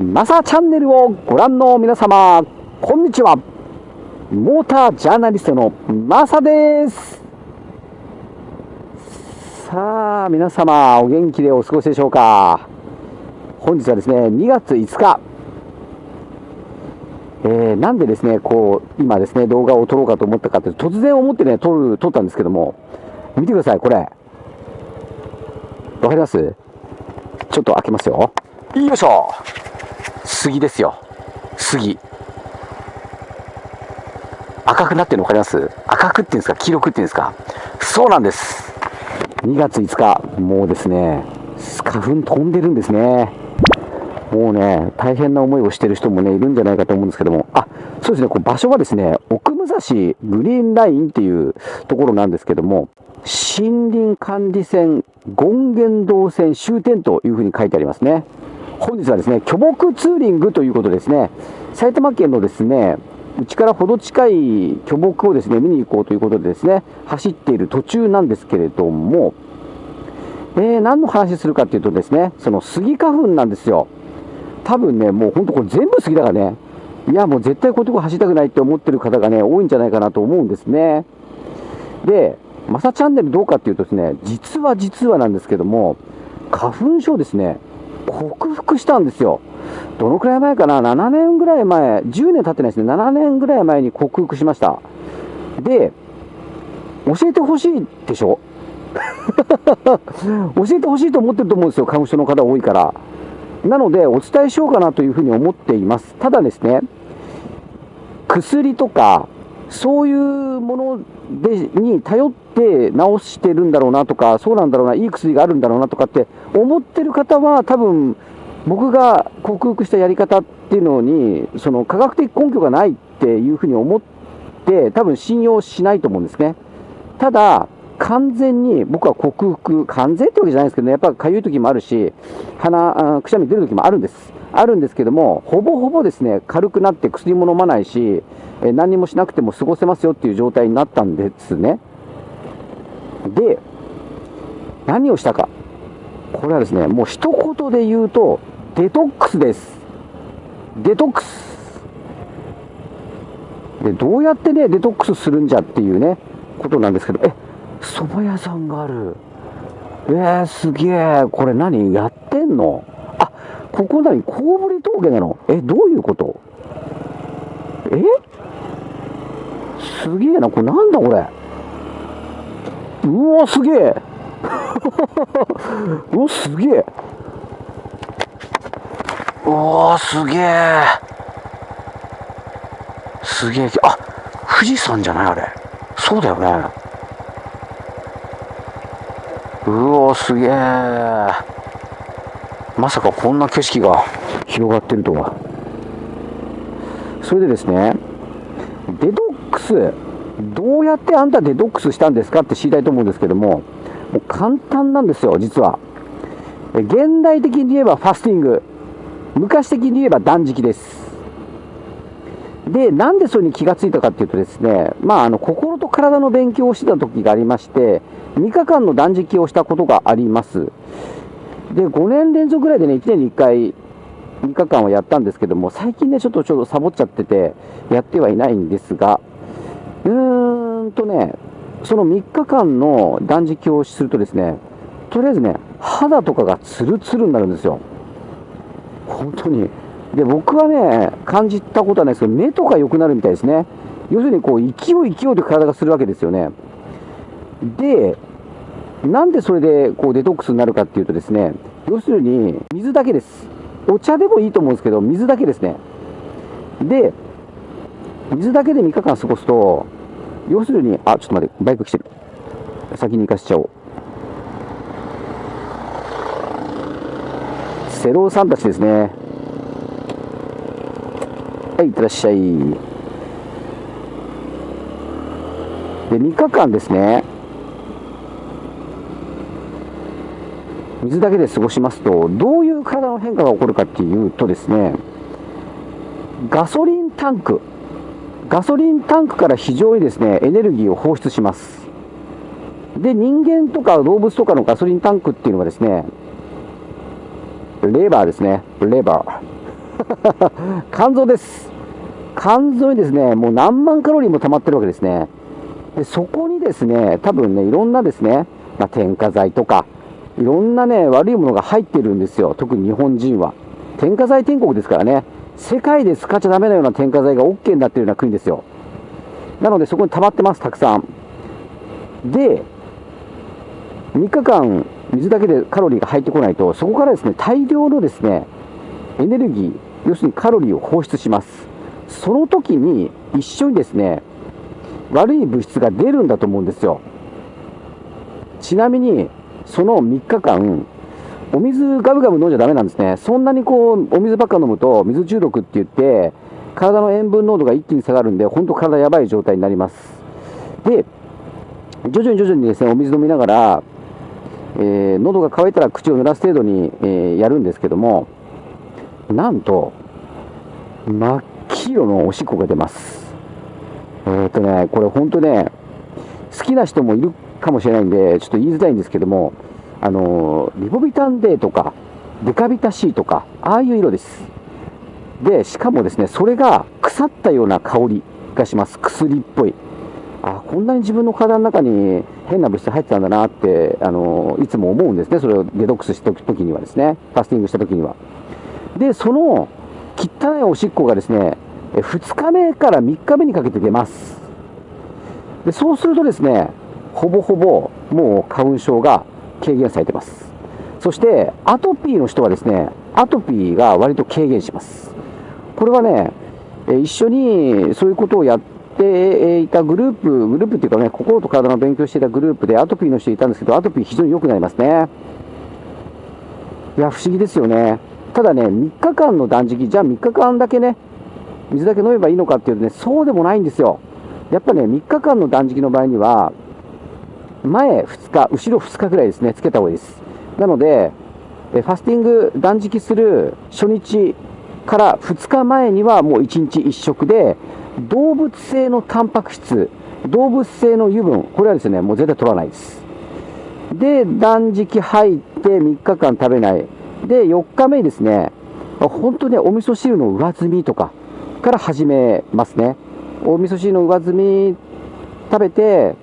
マサチャンネルをご覧の皆様、こんにちは。モータージャーナリストのマサです。さあ、皆様、お元気でお過ごしでしょうか。本日はですね、2月5日。えー、なんでですね、こう、今ですね、動画を撮ろうかと思ったかというと、突然思ってね、撮る、撮ったんですけども、見てください、これ。わかります？ちょっと開けますよ。よいしょ杉ですよ。杉。赤くなってるの分かります？赤くっていうんですか？黄色くっていうんですか？そうなんです。2月5日、もうですね、花粉飛んでるんですね。もうね、大変な思いをしてる人もね、いるんじゃないかと思うんですけども、あ、そうですね、こう場所はですね、奥武蔵グリーンラインっていうところなんですけども、森林管理線権現道線終点というふうに書いてありますね。本日はですね、巨木ツーリングということですね、埼玉県のですね、うちからほど近い巨木をですね、見に行こうということでですね、走っている途中なんですけれども、えー、何の話するかっていうとですね、そのスギ花粉なんですよ。多分ね、もう本当これ全部スギだからね、いやもう絶対こういうとこ走りたくないって思ってる方がね、多いんじゃないかなと思うんですね。で、マサチャンネルどうかっていうとですね、実は実はなんですけども、花粉症ですね、克服したんですよ。どのくらい前かな ?7 年ぐらい前、10年経ってないですね。7年ぐらい前に克服しました。で、教えてほしいでしょ？教えてほしいと思ってると思うんですよ。花粉症の方多いから。なので、お伝えしようかなというふうに思っています。ただですね、薬とか、そういうものでに頼って治してるんだろうなとか、そうなんだろうな、いい薬があるんだろうなとかって思ってる方は、多分僕が克服したやり方っていうのに、その科学的根拠がないっていうふうに思って、多分信用しないと思うんですね。ただ、完全に僕は克服、完全ってわけじゃないですけどね、やっぱかゆい時もあるし、鼻、くしゃみ出る時もあるんです。あるんですけども、ほぼほぼですね、軽くなって薬も飲まないし、え何もしなくても過ごせますよっていう状態になったんですね。で、何をしたか。これはですね、もう一言で言うと、デトックスです。デトックス。で、どうやってね、デトックスするんじゃっていうね、ことなんですけど、え、蕎麦屋さんがある。えー、すげえ。これ何やってんの、ここ何コウブリ峠なの？え、どういうこと？え？すげえな。これなんだこれ？うわ、すげえ。うわ、すげえ。うわ、すげえ。すげえ。あ、富士山じゃないあれ。そうだよね。うおすげえまさかこんな景色が広がってるとは。それでですねデトックスどうやってあんたデトックスしたんですか？って知りたいと思うんですけどももう簡単なんですよ実は。現代的に言えばファスティング。昔的に言えば断食です。で、なんでそれに気がついたかっていうとですね、まあ、あの、心と体の勉強をしてた時がありまして、3日間の断食をしたことがあります。で、5年連続ぐらいでね、1年に1回、3日間はやったんですけども、最近ね、ちょっとちょっとサボっちゃってて、やってはいないんですが、うーんとね、その3日間の断食をするとですね、とりあえずね、肌とかがツルツルになるんですよ。本当に。で、僕はね、感じたことはないですけど、目とか良くなるみたいですね。要するに、こう、勢い勢いで体がするわけですよね。で、なんでそれでこうデトックスになるかっていうとですね、要するに水だけです。お茶でもいいと思うんですけど、水だけですね。で、水だけで3日間過ごすと、要するに、あ、ちょっと待って、バイク来てる。先に行かしちゃおう。セローさんたちですね。はい、いってらっしゃい。で、3日間ですね、水だけで過ごしますと、どういう体の変化が起こるかっていうとですね、ガソリンタンク、ガソリンタンクから非常にですね、エネルギーを放出します。で、人間とか動物とかのガソリンタンクっていうのはですね、レバーですね。レバー。肝臓です。肝臓にですね、もう何万カロリーも溜まってるわけですね。でそこにですね、多分ね、いろんなですね、まあ、添加剤とか、いろんなね、悪いものが入ってるんですよ。特に日本人は。添加剤天国ですからね。世界で使っちゃダメなような添加剤が OK になってるような国ですよ。なのでそこに溜まってます、たくさん。で、3日間水だけでカロリーが入ってこないと、そこからですね、大量のですね、エネルギー、要するにカロリーを放出します。その時に一緒にですね、悪い物質が出るんだと思うんですよ。ちなみに、その3日間、お水ガブガブ飲んじゃダメなんですね。そんなにこう、お水ばっか飲むと、水中毒って言って、体の塩分濃度が一気に下がるんで、本当体やばい状態になります。で、徐々に徐々にですね、お水飲みながら、えー、喉が渇いたら口を濡らす程度に、えー、やるんですけども、なんと、真っ黄色のおしっこが出ます。えー、っとね、これ本当ね、好きな人もいるかもしれないんで、ちょっと言いづらいんですけども、あのリボビタン D とか、デカビタ C とか、ああいう色です。で、しかもですね、それが腐ったような香りがします。薬っぽい。あ、こんなに自分の体の中に変な物質入ってたんだなって、あのいつも思うんですね。それをデトックスした時にはですね、ファスティングした時には。で、その汚いおしっこがですね、2日目から3日目にかけて出ます。でそうするとですね、ほぼほぼもう花粉症が軽減されてます。そして、アトピーの人はですね、アトピーが割と軽減します。これはね、一緒にそういうことをやっていたグループ、グループっていうかね、心と体の勉強していたグループでアトピーの人いたんですけど、アトピー非常に良くなりますね。いや、不思議ですよね。ただね、3日間の断食、じゃあ3日間だけね、水だけ飲めばいいのかっていうとね、そうでもないんですよ。やっぱね、3日間の断食の場合には、前2日、後ろ2日ぐらいですね、つけた方がいいです。なので、ファスティング断食する初日から2日前にはもう1日1食で、動物性のタンパク質、動物性の油分、これはですね、もう絶対取らないです。で、断食入って3日間食べない。で、4日目にですね、本当にお味噌汁の上積みとかから始めますね。お味噌汁の上積み食べて、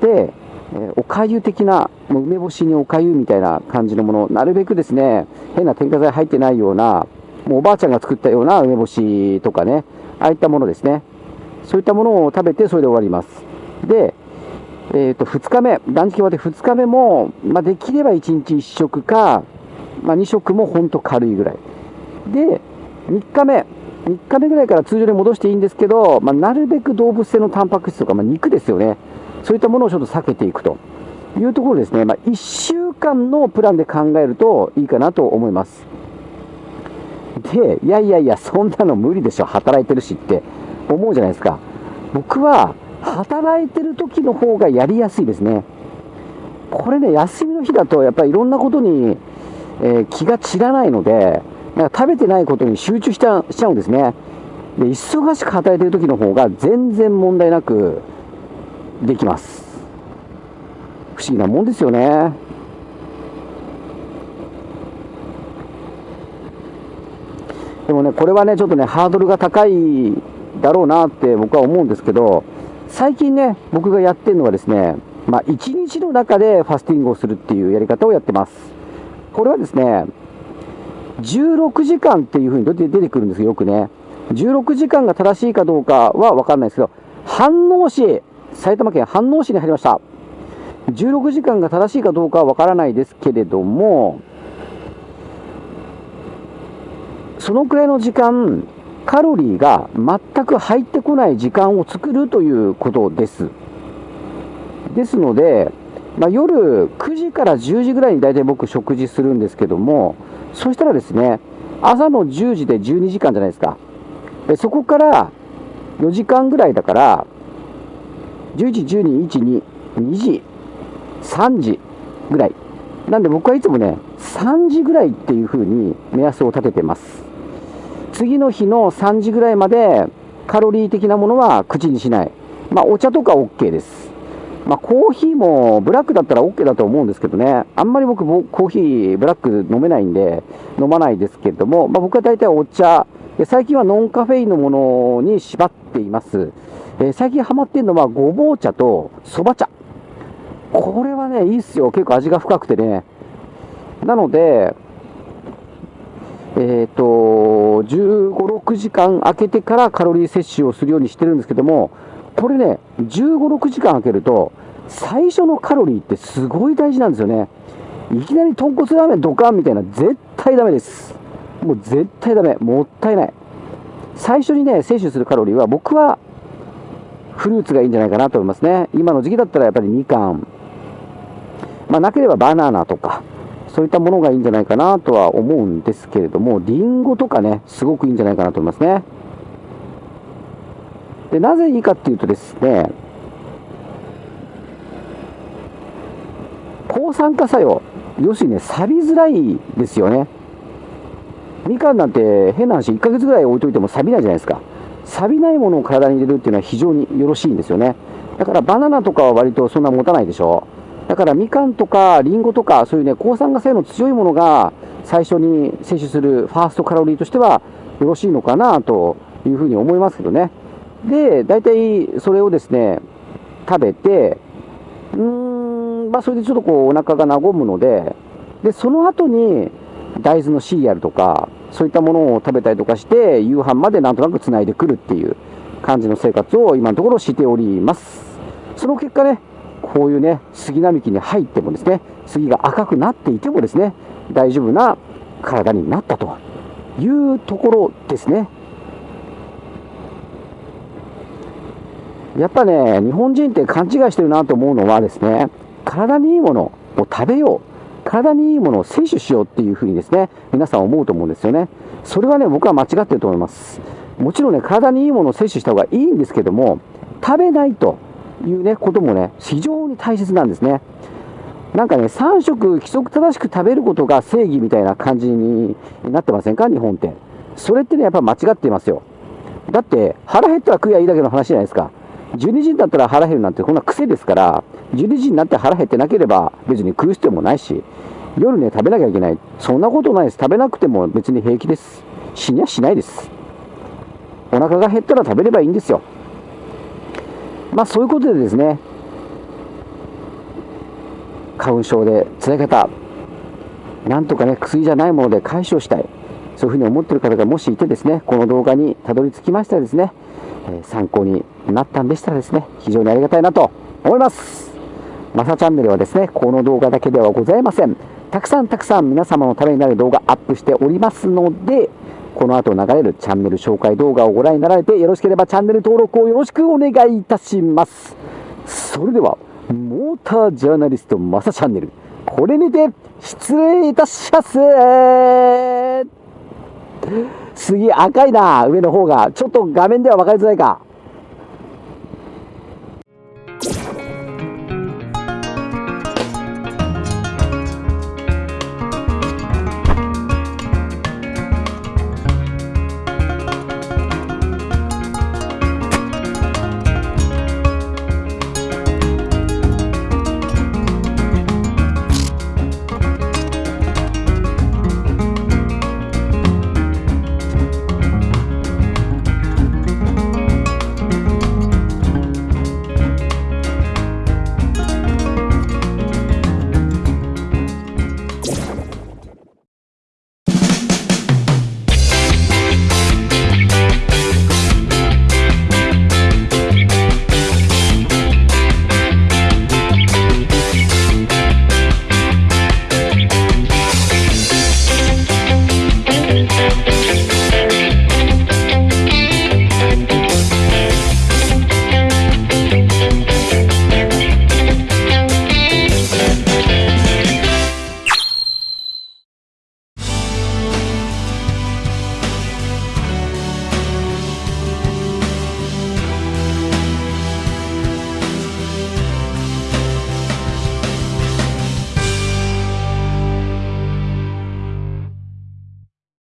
で、えおかゆ的な、もう梅干しにおかゆみたいな感じのもの、なるべくですね、変な添加剤入ってないような、もうおばあちゃんが作ったような梅干しとかね、ああいったものですね。そういったものを食べて、それで終わります。で、えー、と2日目、断食終わって2日目も、まあ、できれば1日1食か、まあ、2食も本当軽いぐらい。で、3日目、3日目ぐらいから通常に戻していいんですけど、まあ、なるべく動物性のタンパク質とか、まあ、肉ですよね。そういったものをちょっと避けていくというところですね、まあ、1週間のプランで考えるといいかなと思います。で、いやいやいや、そんなの無理でしょ、働いてるしって思うじゃないですか。僕は、働いてる時の方がやりやすいですね。これね、休みの日だと、やっぱりいろんなことに、えー、気が散らないので、なんか食べてないことに集中しちゃうんですね。で、忙しく働いてる時の方が全然問題なくできます。不思議なもんですよね。でもね、これはね、ちょっとね、ハードルが高いだろうなって僕は思うんですけど、最近ね、僕がやってるのはですね、まあ、1日の中でファスティングをするっていうやり方をやってます。これはですね、16時間っていうふうに出てくるんですよ、よくね。16時間が正しいかどうかは分かんないですけど、飯能市、埼玉県飯能市に入りました。16時間が正しいかどうかは分からないですけれども、そのくらいの時間、カロリーが全く入ってこない時間を作るということです。ですので、まあ、夜9時から10時ぐらいに大体僕食事するんですけども、そしたらですね、朝の10時で12時間じゃないですか。でそこから4時間ぐらいだから、11、12、1、2、2時、3時ぐらい。なんで僕はいつもね、3時ぐらいっていう風に目安を立ててます。次の日の3時ぐらいまでカロリー的なものは口にしない。まあお茶とか OK です。まあ、コーヒーもブラックだったら OK だと思うんですけどね、あんまり僕、コーヒー、ブラック飲めないんで、飲まないですけれども、まあ、僕は大体お茶、最近はノンカフェインのものに縛っています。えー、最近ハマってるのはごぼう茶とそば茶。これはね、いいっすよ。結構味が深くてね。なので、えっ、ー、と、15、6時間空けてからカロリー摂取をするようにしてるんですけども、これね、15、6時間空けると、最初のカロリーってすごい大事なんですよね。いきなり豚骨ラーメンドカンみたいな、絶対ダメです。もう絶対ダメ。もったいない。最初にね、摂取するカロリーは、僕はフルーツがいいんじゃないかなと思いますね。今の時期だったらやっぱりみかん、まあ、なければバナナとか、そういったものがいいんじゃないかなとは思うんですけれども、りんごとかね、すごくいいんじゃないかなと思いますね。で、なぜいいかっていうとですね、抗酸化作用、要するにね、錆びづらいですよね。みかんなんて変な話、1ヶ月ぐらい置いといても錆びないじゃないですか。錆びないものを体に入れるっていうのは非常によろしいんですよね。だからバナナとかは割とそんな持たないでしょ。だからみかんとかりんごとかそういうね抗酸化性の強いものが最初に摂取するファーストカロリーとしてはよろしいのかなというふうに思いますけどねで大体それをですね食べてうーんまあそれでちょっとこうお腹が和むのででその後に大豆のシリアルとかそういったものを食べたりとかして夕飯までなんとなくつないでくるっていう感じの生活を今のところしておりますその結果ねこういうね、杉並木に入ってもですね、杉が赤くなっていてもですね、大丈夫な体になったというところですね。やっぱね、日本人って勘違いしてるなと思うのはですね、体にいいものを食べよう。体にいいものを摂取しようっていうふうにですね、皆さん思うと思うんですよね。それはね、僕は間違ってると思います。もちろんね、体にいいものを摂取した方がいいんですけども、食べないというね、こともね、非常に大切なんですね。なんかね、3食規則正しく食べることが正義みたいな感じになってませんか？日本って。それってね、やっぱ間違っていますよ。だって、腹減ったら食えばいいだけの話じゃないですか。12時になったら腹減るなんてこんな癖ですから、12時になって腹減ってなければ別に食う必要もないし、夜ね、食べなきゃいけない。そんなことないです。食べなくても別に平気です。死にはしないです。お腹が減ったら食べればいいんですよ。まあそういうことでですね、花粉症で辛い方、なんとかね、薬じゃないもので解消したい、そういうふうに思ってる方がもしいてですね、この動画にたどり着きましたらですね、え、参考になったんでしたらですね、非常にありがたいなと思います。マサチャンネルはですね、この動画だけではございません。たくさんたくさん皆様のためになる動画アップしておりますので、この後流れるチャンネル紹介動画をご覧になられてよろしければチャンネル登録をよろしくお願いいたします。それでは、モータージャーナリストマサチャンネル、これにて失礼いたします。次赤いな、上の方が。ちょっと画面では分かりづらいか。